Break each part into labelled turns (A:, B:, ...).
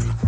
A: enough.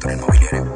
B: Sector Inmobiliario.